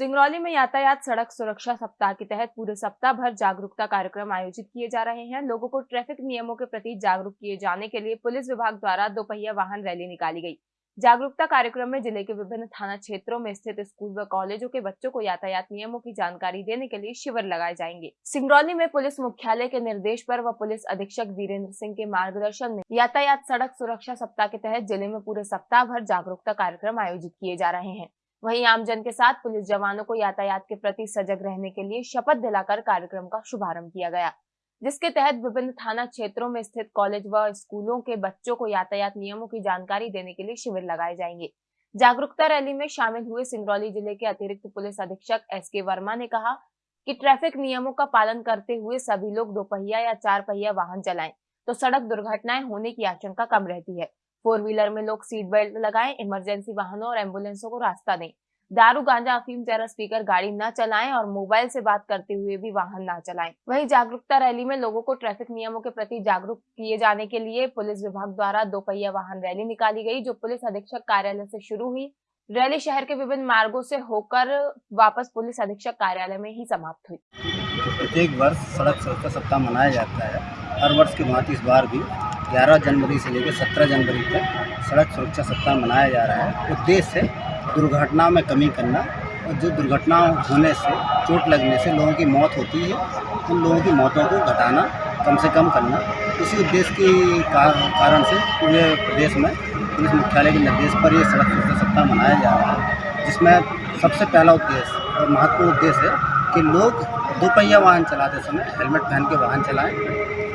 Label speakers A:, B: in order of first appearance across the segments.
A: सिंगरौली में यातायात सड़क सुरक्षा सप्ताह के तहत पूरे सप्ताह भर जागरूकता कार्यक्रम आयोजित किए जा रहे हैं। लोगों को ट्रैफ़िक नियमों के प्रति जागरूक किए जाने के लिए पुलिस विभाग द्वारा दोपहिया वाहन रैली निकाली गई। जागरूकता कार्यक्रम में ज़िले के विभिन्न थाना क्षेत्रों में स्थित स्कूल व कॉलेजों के बच्चों को यातायात नियमों की जानकारी देने के लिए शिविर लगाए जाएँगे। सिंगरौली में पुलिस मुख्यालय के निर्देश पर व पुलिस अधीक्षक वीरेंद्र सिंह के मार्गदर्शन में यातायात सड़क सुरक्षा सप्ताह के तहत ज़िले में पूरे सप्ताह भर जागरूकता कार्यक्रम आयोजित किए जा रहे हैं। वहीं आमजन के साथ पुलिस जवानों को यातायात के प्रति सजग रहने के लिए शपथ दिलाकर कार्यक्रम का शुभारंभ किया गया, जिसके तहत विभिन्न थाना क्षेत्रों में स्थित कॉलेज व स्कूलों के बच्चों को यातायात नियमों की जानकारी देने के लिए शिविर लगाए जाएँगे। जागरूकता रैली में शामिल हुए सिंगरौली ज़िले के अतिरिक्त पुलिस अधीक्षक एस के वर्मा ने कहा कि ट्रैफ़िक नियमों का पालन करते हुए सभी लोग दोपहिया या चार पहिया वाहन चलाएँ तो सड़क दुर्घटनाएँ होने की आशंका कम रहती है। फोर व्हीलर में लोग सीट बेल्ट लगाएँ, इमरजेंसी वाहनों और एम्बुलेंसों को रास्ता दें। दारू, गांजा, अफीम जरा स्पीकर, गाड़ी न चलाएँ और मोबाइल से बात करते हुए भी वाहन न चलाएँ। वहीं जागरूकता रैली में लोगों को ट्रैफ़िक नियमों के प्रति जागरूक किए जाने के लिए पुलिस विभाग द्वारा दो पहिया वाहन रैली निकाली गई, जो पुलिस अधीक्षक कार्यालय से शुरू हुई। रैली शहर के विभिन्न मार्गों से होकर वापस पुलिस अधीक्षक कार्यालय में ही समाप्त हुई।
B: प्रत्येक वर्ष सड़क सुरक्षा सप्ताह मनाया जाता है। हर वर्ष की भांति इस बार भी 11 जनवरी से लेकर 17 जनवरी तक सड़क सुरक्षा सप्ताह मनाया जा रहा है। उद्देश्य दुर्घटना में कमी करना और जो दुर्घटना होने से, चोट लगने से लोगों की मौत होती है, उन लोगों की मौतों को घटाना, कम से कम करना। इसी उद्देश्य के कारण से पूरे प्रदेश में पुलिस मुख्यालय के निर्देश पर ये सड़क सुरक्षा सप्ताह मनाया जा रहा है, जिसमें सबसे पहला उद्देश्य और महत्वपूर्ण उद्देश्य है कि लोग दोपहिया वाहन चलाते समय हेलमेट पहन के वाहन चलाएँ।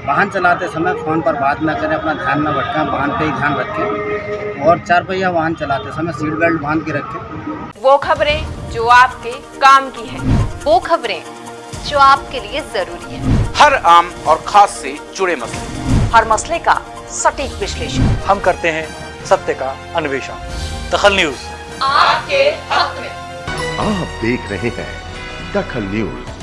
B: वाहन चलाते समय फ़ोन पर बात ना करें अपना ध्यान ना भटकें वाहन पे ही ध्यान रखें। और चार पहिया वाहन चलाते समय सीट बेल्ट बाँध के रखें।
A: वो खबरें जो आपके काम की है।
C: वो खबरें जो आपके लिए ज़रूरी है।
D: हर आम और खास से जुड़े मसले।
C: हर मसले का सटीक विश्लेषण।
E: हम करते हैं सत्य का अन्वेषण। दखल न्यूज़।
C: आपके हक में।
F: आप देख रहे हैं दखल न्यूज़।